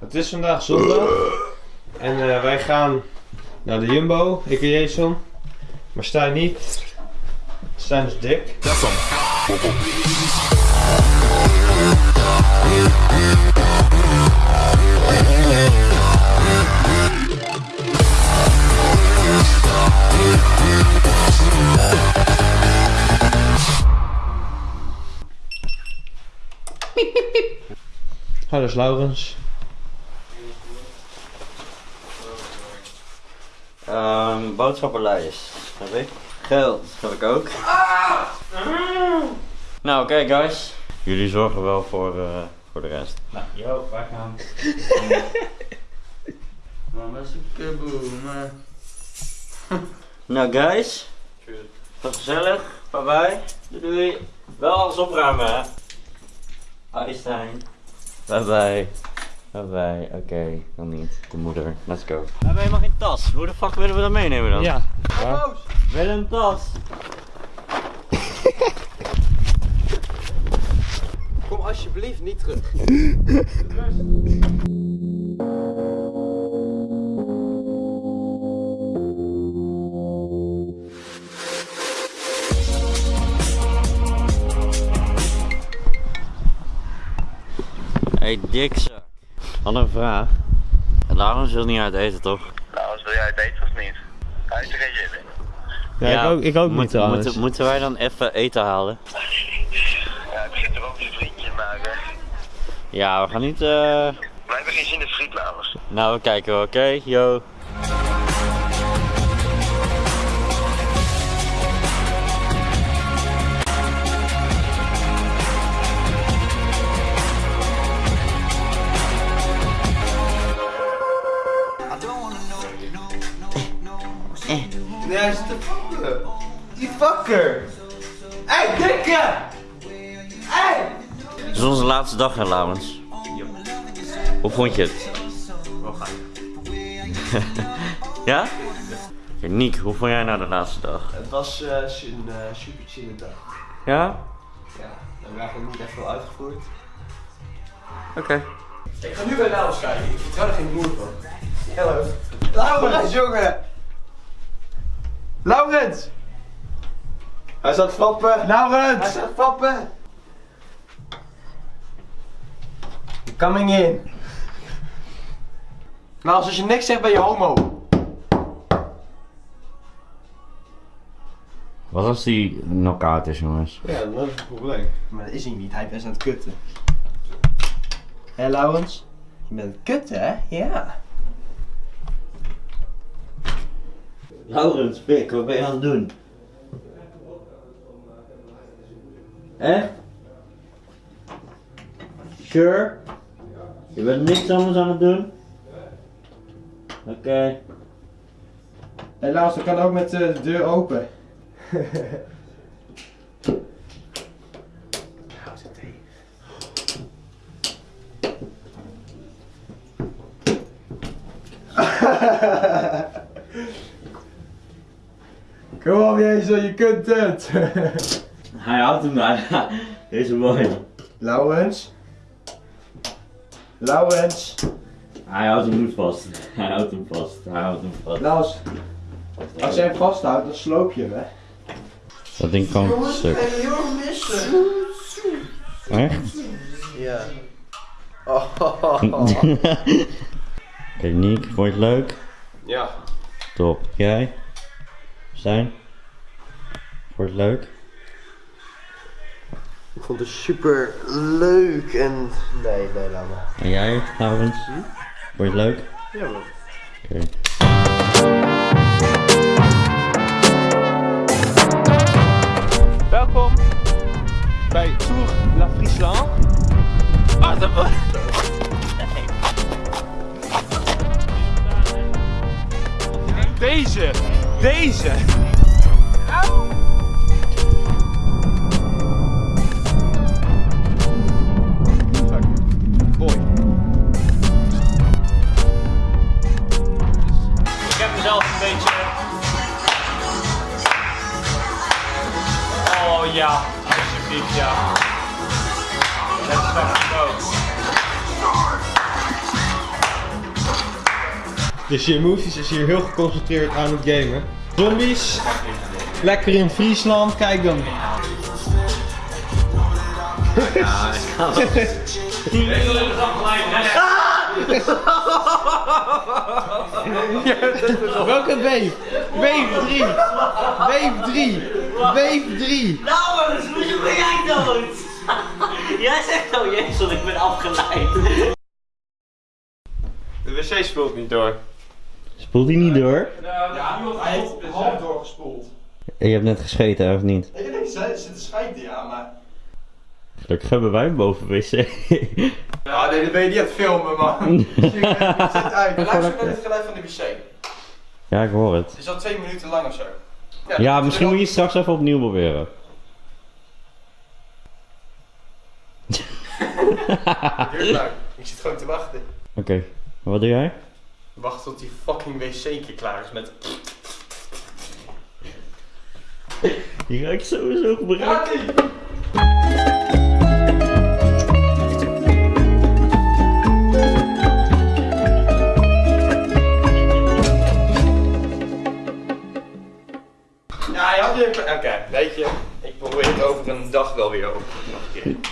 Het is vandaag zondag. En eh, wij gaan naar de Jumbo, ik en Jason. Maar Stijn niet. Stijn is dik. Hallo is Laurens. Ehm boodschappenlijst heb ik. Geld heb ik ook. Nou, oké guys. Jullie zorgen wel voor, eh, voor de rest. Nou, yo, wij gaan. Mama is een kaboom. Nou guys. Was gezellig. Bye bye. Doei doei. Wel alles opruimen hè. Einstein. Bye bye. Bye bye. Oké, dan niet. De moeder. Let's go. We hebben helemaal geen tas. Hoe de fuck willen we dat meenemen dan? Ja. Wel een tas. Kom alsjeblieft niet terug. Hey dikzak. Had een vraag. Laurens wil niet uit eten toch? Nou, als wil jij het eten of niet? Hij heeft er geen zin in. Ja, ik ook, ik ook moet- niet trouwens. Moeten, moeten wij dan even eten halen? Ja, ik zit er ook zijn vriendje, maar eh, Ja, we gaan niet. eh wij hebben geen zin in friet namens. Nou, we kijken wel, oké? Yo. Nee, hij zit te. Die fucker. Hey, dikke! Hey! Het is onze laatste dag, hè, Laurens? Hoe vond je het? Wel gaaf. Ja? Oké, Niek, hoe vond jij nou de laatste dag? Het was eh, een eh, super chille dag. Ja? Ja, we hebben eigenlijk niet echt veel uitgevoerd. Oké. Ik ga nu bij Laurens kijken. Ik vertrouw er geen moer van. Hallo. Laurens, jongen! Laurens! Hij staat fappen. Laurens! Hij staat fappen. Coming in. Laurens, als je niks zegt ben je homo. Wat als die knock-out is, jongens? Ja, dat is het probleem. Maar dat is hij niet, hij is aan het kutten. Hé Laurens? Je bent aan het kutten, hè? Ja. Laurens, pik, wat ben je aan het doen? Echt? Sure? Je bent niks anders aan het doen? Oké. Hé Laurens, dat kan ook met eh, de deur open. Hou ze tegen. Kom op Jezus, je kunt het! Hij houdt hem bijna. Deze mooi. Laurens? Laurens? Hij houdt hem niet vast. Hij houdt hem vast. Hij houdt hem vast. Laurens, als jij hem vasthoudt, dan sloop je hem, hè? Dat ding kan stuk. heel missen. Echt? Ja. Oh. Niek, vond je het leuk? Ja. Top. Jij? Je het leuk? Ik vond het super leuk en... Nee, nee, laat maar. En jij, Laurens? Vond je het leuk? Ja, man. Oké. Welkom bij Tour La Friesland. Ah, dat Deze! Deze! Mooi. Ik heb mezelf een beetje. Oh ja, alsjeblieft ja. Let's fucking go. Dus je emoties is hier heel geconcentreerd aan het gamen. Zombies. Lekker in Friesland. Kijk dan. Ja, ik ga wel. Welke wave? Wave 3. Wave 3. Wave 3. Nou, hoezo ben jij dood? Jij zegt oh jezus, ik ben afgeleid. De wc spoelt niet door. Spoelt hij niet door? Ja, hij heeft half doorgespoeld. Je hebt net gescheten, of niet? Ik denk, ze zitten scheiden, ja, maar... Gelukkig hebben wij boven wc. Ja, nee, dan ben je niet aan het filmen, man. Zit uit. Luister naar het geluid van de wc. ja, ik hoor het. Het is al twee minuten lang of zo. Ja, misschien moet je het straks even opnieuw proberen. Duurt lang. Ik zit gewoon te wachten. Oké, wat doe jij? Wacht tot die fucking wc keer klaar is met... Die ruikt sowieso gebruikt. Ja, je had weer... Oké, weet je. Ik probeer het over een dag wel weer over. Nog een keer.